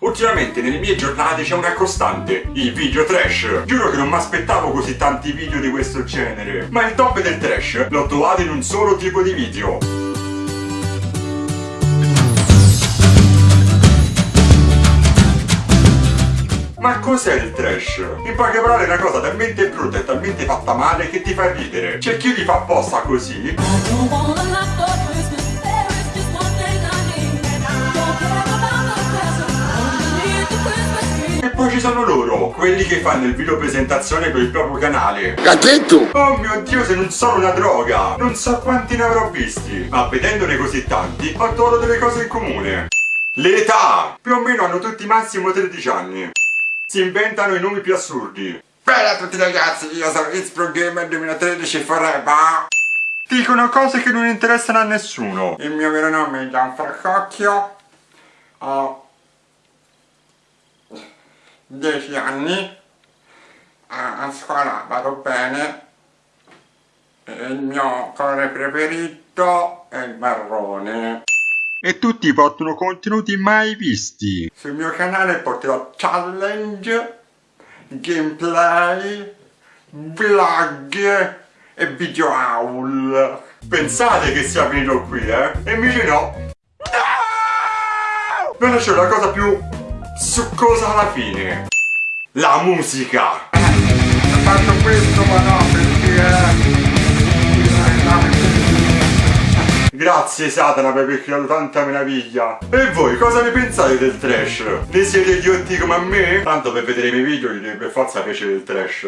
Ultimamente nelle mie giornate c'è una costante, il video trash. Giuro che non mi aspettavo così tanti video di questo genere. Ma il top del trash l'ho trovato in un solo tipo di video. Ma cos'è il trash? In poche parole è una cosa talmente brutta e talmente fatta male che ti fa ridere. C'è chi li fa apposta così Ci sono loro, quelli che fanno il video presentazione per il proprio canale. Cazzetto! Oh mio dio, se non sono una droga! Non so quanti ne avrò visti, ma vedendone così tanti, ho trovato delle cose in comune. L'età! Più o meno hanno tutti massimo 13 anni. Si inventano i nomi più assurdi. Bella a tutti ragazzi, io sono It's Pro Gamer 2013 Forever. Dicono cose che non interessano a nessuno. Il mio vero nome è Gianfrancocchio. Ho 10 anni. A, a scuola vado bene. E il mio colore preferito è il marrone. E tutti portano contenuti mai visti. Sul mio canale porterò challenge, gameplay, vlog e video haul. Pensate che sia finito qui, eh? E invece no. No! Non c'è la cosa più succosa alla fine. La musica. Ho fatto questo ma no perché... Grazie Satana per aver creato tanta meraviglia. E voi cosa ne pensate del trash? Ne siete idiotti come a me? Tanto per vedere i miei video gli deve per forza piacere il trash.